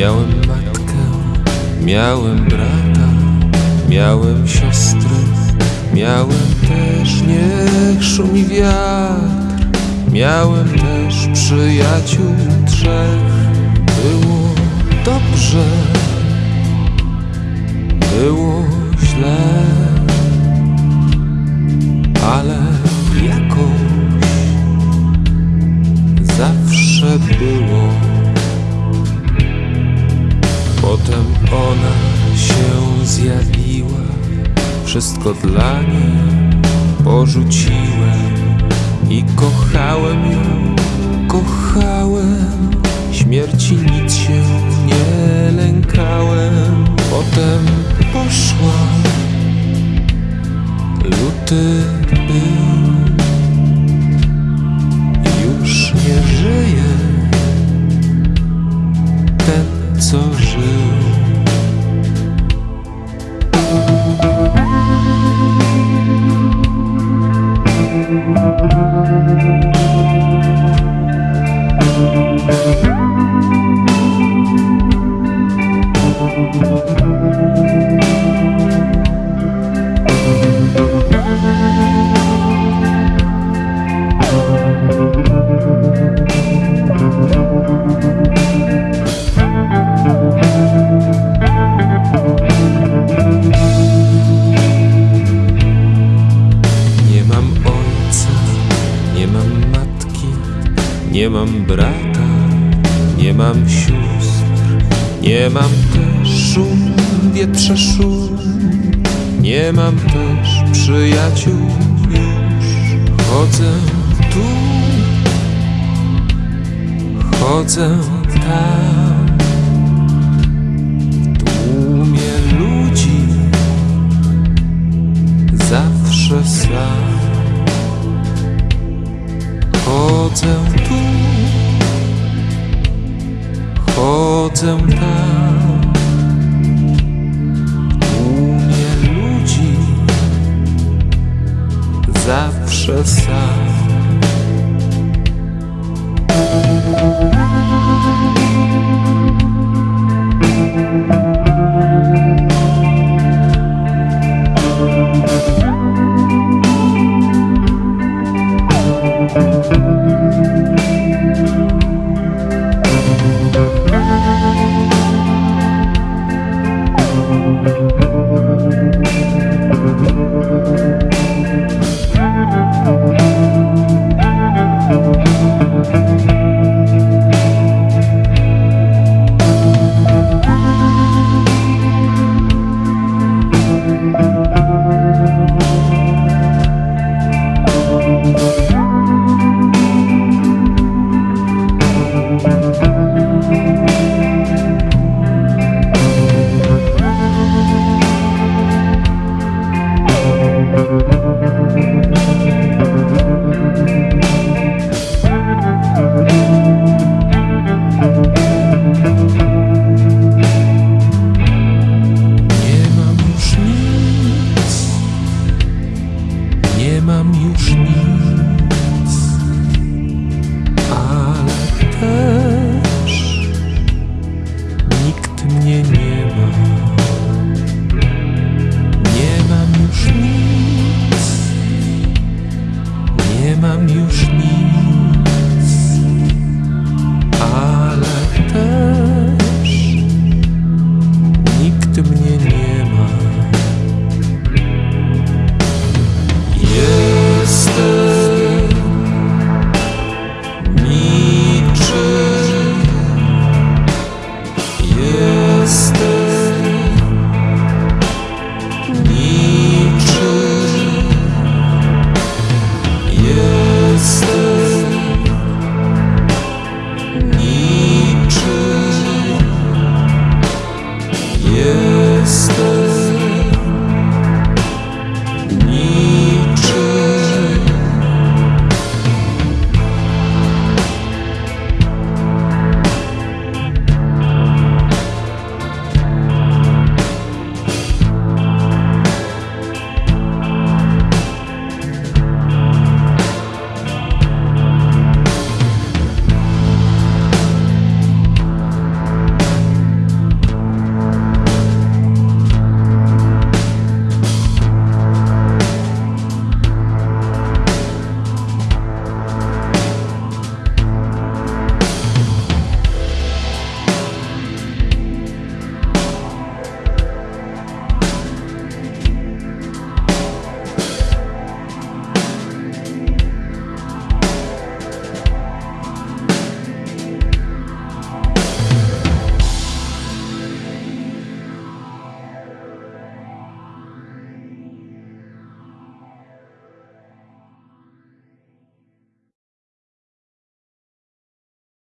miałem matkę, miałem brata, miałem siostry, miałem też niech szumi wiatr, miałem też przyjaciół trzech. Było dobrze, było źle, ale jakoś zawsze było. Zjawiła, wszystko dla niej porzuciłem i kochałem ją, kochałem. Śmierci nic się nie lękałem. Potem poszła, luty był. Nie mam brata, nie mam sióstr, nie mam też szum, wietrze szum, nie mam też przyjaciół już. Chodzę tu, chodzę tam, chodzę tam. Tłumie ludzi zawsze sam. thank